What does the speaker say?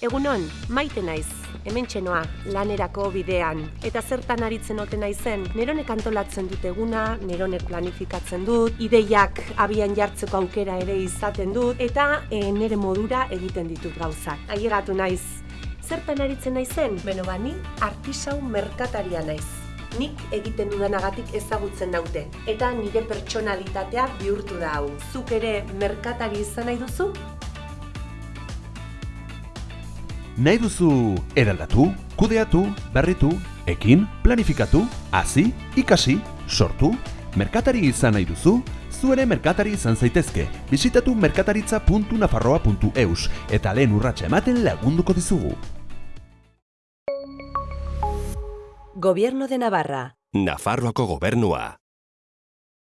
Egunon, maite naiz, hemen txenoa, lanerako bidean. Eta zertan aritzen ote naizen, neronek antolatzen dut eguna, neronek planifikatzen dut, ideiak abian jartzeko aukera ere izaten dut, eta e, nere modura egiten ditut gauzak. Ailegatu naiz, zertan aritzen naizen? Beno bani, artisau merkataria naiz. Nik egiten dudanagatik ezagutzen naute, eta nire pertsonalitatea bihurtu da hau. Zuk ere merkatari izan nahi duzu? Nahi duzu eraldatu, kudeatu, berritu, ekin, planifikatu, hasi, ikasi, sortu, merkatari izan nahi duzu, zu ere merkatari izan zaitezke. Bisitatu merkataritza.nafarroa.eus eta lehen urratsa ematen lagunduko dizugu. Gobierno de Navarra. Nafarroako gobernua.